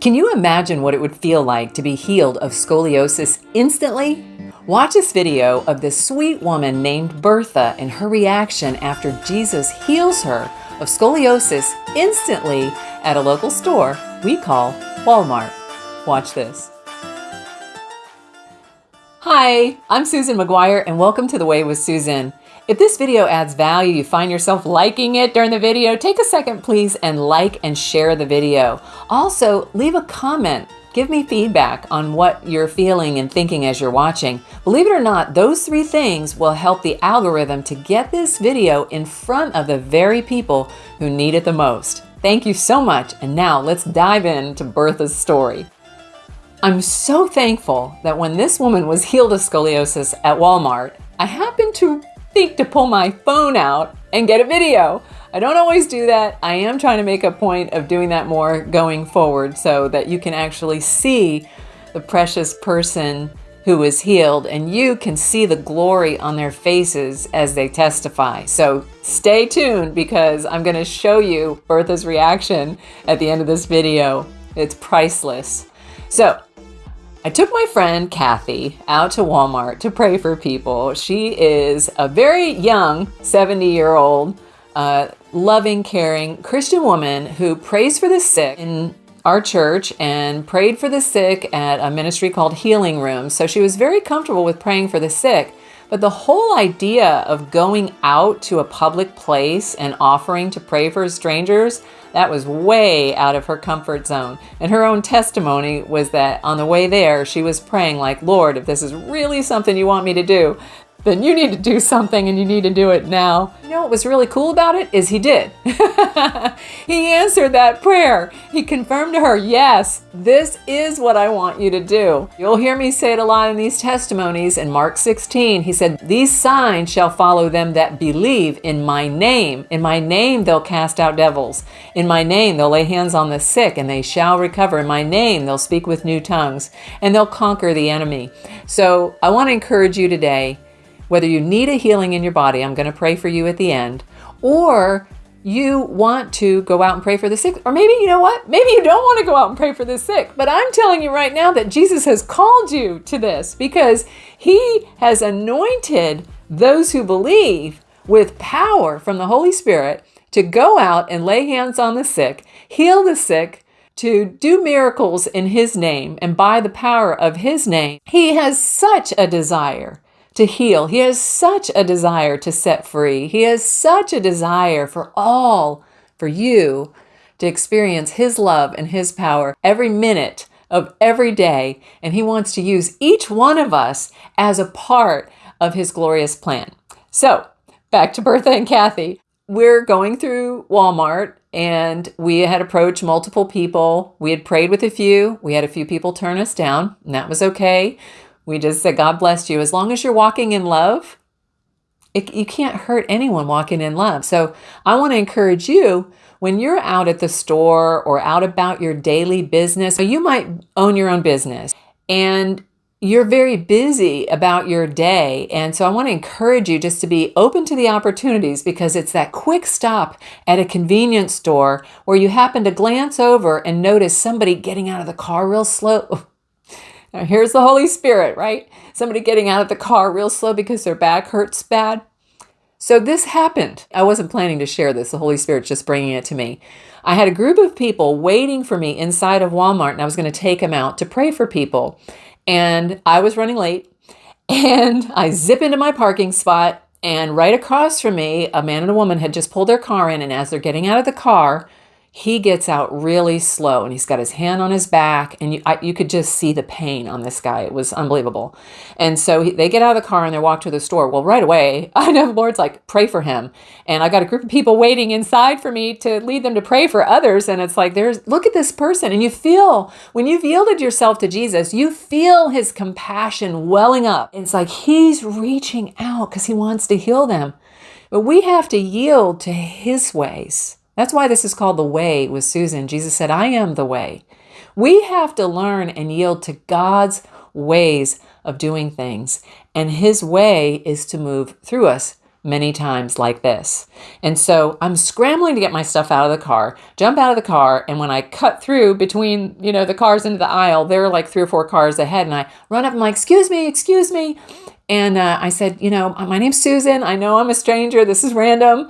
Can you imagine what it would feel like to be healed of scoliosis instantly? Watch this video of this sweet woman named Bertha and her reaction after Jesus heals her of scoliosis instantly at a local store we call Walmart. Watch this. Hi, I'm Susan McGuire and welcome to The Way with Susan. If this video adds value, you find yourself liking it during the video, take a second please and like and share the video. Also, leave a comment. Give me feedback on what you're feeling and thinking as you're watching. Believe it or not, those three things will help the algorithm to get this video in front of the very people who need it the most. Thank you so much, and now let's dive into Bertha's story. I'm so thankful that when this woman was healed of scoliosis at Walmart, I happened to think to pull my phone out and get a video. I don't always do that. I am trying to make a point of doing that more going forward so that you can actually see the precious person who was healed and you can see the glory on their faces as they testify. So stay tuned because I'm going to show you Bertha's reaction at the end of this video. It's priceless. So I took my friend Kathy out to Walmart to pray for people. She is a very young 70 year old, uh, loving, caring Christian woman who prays for the sick in our church and prayed for the sick at a ministry called Healing Room. So she was very comfortable with praying for the sick. But the whole idea of going out to a public place and offering to pray for strangers, that was way out of her comfort zone. And her own testimony was that on the way there, she was praying like, Lord, if this is really something you want me to do, then you need to do something and you need to do it now. You know what was really cool about it is he did. he answered that prayer. He confirmed to her, yes, this is what I want you to do. You'll hear me say it a lot in these testimonies. In Mark 16, he said, these signs shall follow them that believe in my name. In my name they'll cast out devils. In my name they'll lay hands on the sick and they shall recover. In my name they'll speak with new tongues and they'll conquer the enemy. So I want to encourage you today whether you need a healing in your body, I'm going to pray for you at the end, or you want to go out and pray for the sick, or maybe you know what? Maybe you don't want to go out and pray for the sick. But I'm telling you right now that Jesus has called you to this because he has anointed those who believe with power from the Holy Spirit to go out and lay hands on the sick, heal the sick, to do miracles in his name and by the power of his name. He has such a desire to heal. He has such a desire to set free. He has such a desire for all, for you, to experience His love and His power every minute of every day. And He wants to use each one of us as a part of His glorious plan. So, back to Bertha and Kathy. We're going through Walmart and we had approached multiple people. We had prayed with a few. We had a few people turn us down, and that was okay. We just said, God bless you. As long as you're walking in love, it, you can't hurt anyone walking in love. So I want to encourage you when you're out at the store or out about your daily business, you might own your own business and you're very busy about your day. And so I want to encourage you just to be open to the opportunities because it's that quick stop at a convenience store where you happen to glance over and notice somebody getting out of the car real slow. Now, here's the Holy Spirit, right? Somebody getting out of the car real slow because their back hurts bad. So this happened. I wasn't planning to share this. The Holy Spirit's just bringing it to me. I had a group of people waiting for me inside of Walmart, and I was going to take them out to pray for people. And I was running late, and I zip into my parking spot, and right across from me, a man and a woman had just pulled their car in, and as they're getting out of the car, he gets out really slow and he's got his hand on his back and you, I, you could just see the pain on this guy. It was unbelievable. And so he, they get out of the car and they walk to the store. Well, right away, I know the Lord's like, pray for him. And I got a group of people waiting inside for me to lead them to pray for others. And it's like, there's, look at this person. And you feel, when you've yielded yourself to Jesus, you feel his compassion welling up. It's like he's reaching out because he wants to heal them. But we have to yield to his ways. That's why this is called the way with Susan. Jesus said, I am the way. We have to learn and yield to God's ways of doing things. And his way is to move through us, many times like this. And so I'm scrambling to get my stuff out of the car, jump out of the car, and when I cut through between, you know, the cars into the aisle, there are like three or four cars ahead, and I run up and I'm like, excuse me, excuse me. And uh, I said, you know, my name's Susan. I know I'm a stranger. This is random,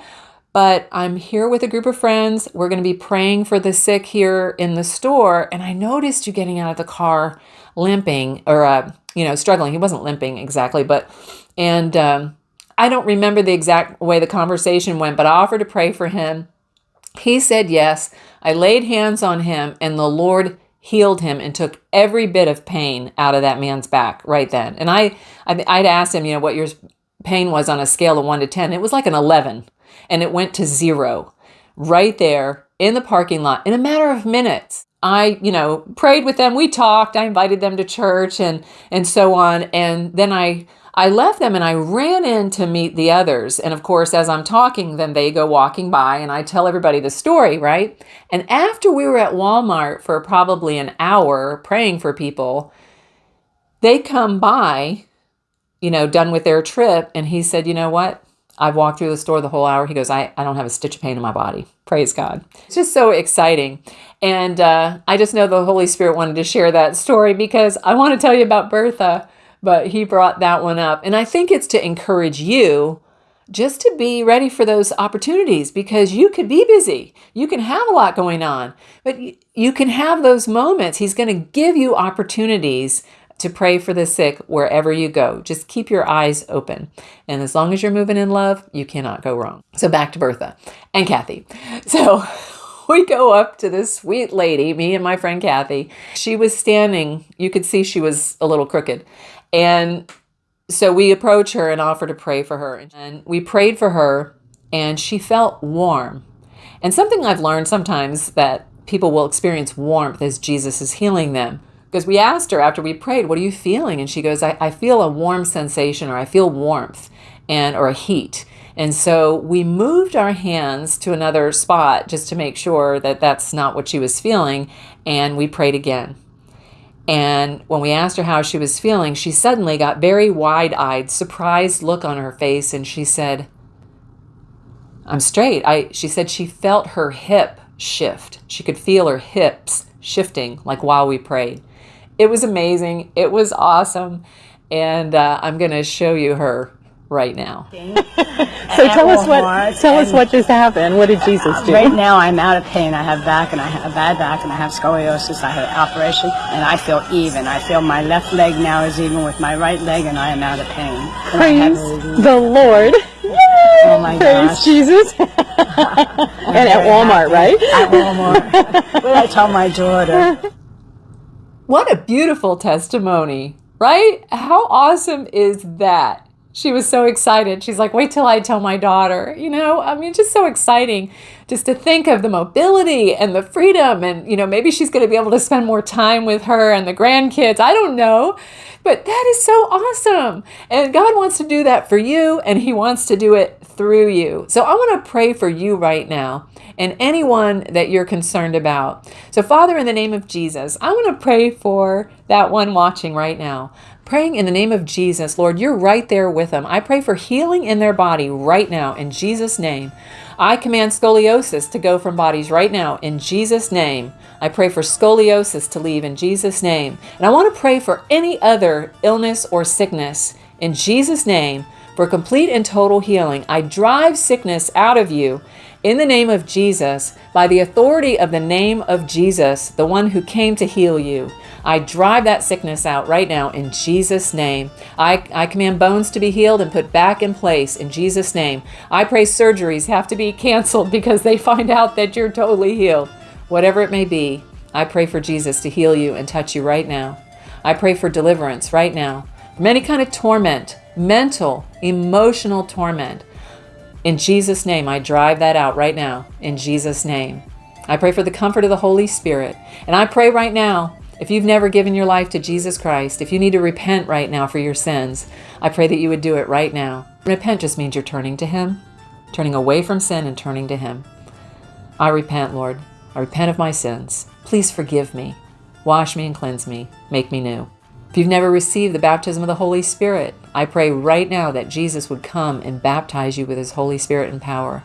but I'm here with a group of friends. We're going to be praying for the sick here in the store. And I noticed you getting out of the car limping or, uh, you know, struggling. He wasn't limping exactly, but, and, um, I don't remember the exact way the conversation went, but I offered to pray for him. He said yes. I laid hands on him, and the Lord healed him and took every bit of pain out of that man's back right then. And I, I'd asked him, you know, what your pain was on a scale of one to 10. It was like an 11, and it went to zero right there in the parking lot in a matter of minutes. I, you know, prayed with them. We talked. I invited them to church and and so on. And then I I left them and I ran in to meet the others. And of course, as I'm talking, then they go walking by and I tell everybody the story, right? And after we were at Walmart for probably an hour praying for people, they come by, you know, done with their trip. And he said, you know what? I've walked through the store the whole hour. He goes, I, I don't have a stitch of pain in my body. Praise God. It's just so exciting. And uh, I just know the Holy Spirit wanted to share that story because I want to tell you about Bertha but he brought that one up. And I think it's to encourage you just to be ready for those opportunities because you could be busy. You can have a lot going on, but you can have those moments. He's going to give you opportunities to pray for the sick wherever you go. Just keep your eyes open. And as long as you're moving in love, you cannot go wrong. So back to Bertha and Kathy. So we go up to this sweet lady, me and my friend Kathy. She was standing, you could see she was a little crooked. And so we approach her and offer to pray for her. And we prayed for her, and she felt warm. And something I've learned sometimes that people will experience warmth as Jesus is healing them. Because we asked her after we prayed, What are you feeling? And she goes, I, I feel a warm sensation, or I feel warmth and or a heat. And so we moved our hands to another spot just to make sure that that's not what she was feeling. And we prayed again. And when we asked her how she was feeling, she suddenly got very wide eyed, surprised look on her face, and she said, I'm straight. I she said she felt her hip shift. She could feel her hips shifting like while we prayed. It was amazing. It was awesome. And uh, I'm going to show you her right now. so tell us what tell us what just happened. What did Jesus do? Right now I'm out of pain. I have back and I have a bad back and I have scoliosis. I had an operation and I feel even. I feel my left leg now is even with my right leg and I am out of pain. Praise the Lord. Oh my Praise gosh. Jesus. and at Walmart, right? At Walmart. what I tell my daughter. What a beautiful testimony, right? How awesome is that? She was so excited. She's like, wait till I tell my daughter. You know, I mean, just so exciting just to think of the mobility and the freedom. And, you know, maybe she's going to be able to spend more time with her and the grandkids. I don't know. But that is so awesome. And God wants to do that for you, and He wants to do it through you. So I want to pray for you right now and anyone that you're concerned about. So, Father, in the name of Jesus, I want to pray for that one watching right now praying in the name of Jesus. Lord, you're right there with them. I pray for healing in their body right now in Jesus' name. I command scoliosis to go from bodies right now in Jesus' name. I pray for scoliosis to leave in Jesus' name. And I want to pray for any other illness or sickness in Jesus' name for complete and total healing. I drive sickness out of you in the name of Jesus by the authority of the name of Jesus, the one who came to heal you. I drive that sickness out right now in Jesus' name. I, I command bones to be healed and put back in place in Jesus' name. I pray surgeries have to be canceled because they find out that you're totally healed. Whatever it may be, I pray for Jesus to heal you and touch you right now. I pray for deliverance right now from any kind of torment, mental, emotional torment. In Jesus' name, I drive that out right now. In Jesus' name. I pray for the comfort of the Holy Spirit. And I pray right now if you've never given your life to Jesus Christ, if you need to repent right now for your sins, I pray that you would do it right now. Repent just means you're turning to Him, turning away from sin and turning to Him. I repent, Lord. I repent of my sins. Please forgive me. Wash me and cleanse me. Make me new. If you've never received the baptism of the Holy Spirit, I pray right now that Jesus would come and baptize you with his Holy Spirit and power.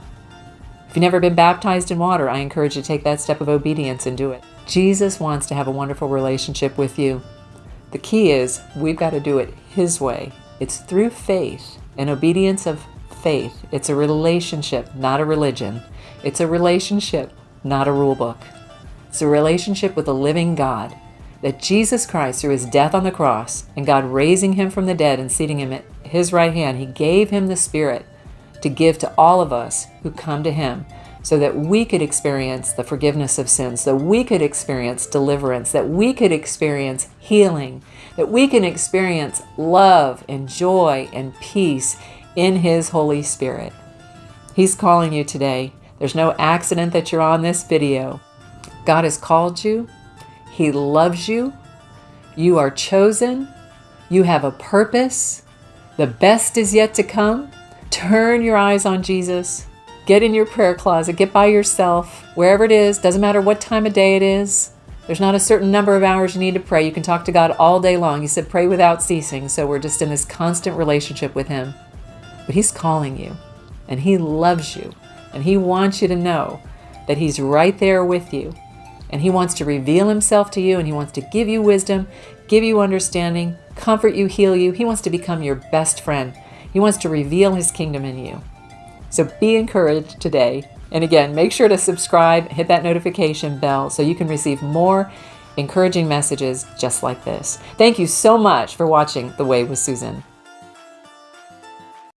If you've never been baptized in water, I encourage you to take that step of obedience and do it. Jesus wants to have a wonderful relationship with you. The key is we've got to do it his way. It's through faith and obedience of faith. It's a relationship, not a religion. It's a relationship, not a rule book. It's a relationship with a living God that Jesus Christ, through his death on the cross and God raising him from the dead and seating him at his right hand, he gave him the Spirit to give to all of us who come to him so that we could experience the forgiveness of sins, that we could experience deliverance, that we could experience healing, that we can experience love and joy and peace in his Holy Spirit. He's calling you today. There's no accident that you're on this video. God has called you he loves you. You are chosen. You have a purpose. The best is yet to come. Turn your eyes on Jesus. Get in your prayer closet. Get by yourself. Wherever it is, doesn't matter what time of day it is. There's not a certain number of hours you need to pray. You can talk to God all day long. He said, pray without ceasing. So we're just in this constant relationship with Him. But He's calling you, and He loves you, and He wants you to know that He's right there with you and He wants to reveal Himself to you and He wants to give you wisdom, give you understanding, comfort you, heal you. He wants to become your best friend. He wants to reveal His kingdom in you. So be encouraged today. And again, make sure to subscribe, hit that notification bell so you can receive more encouraging messages just like this. Thank you so much for watching The Way with Susan.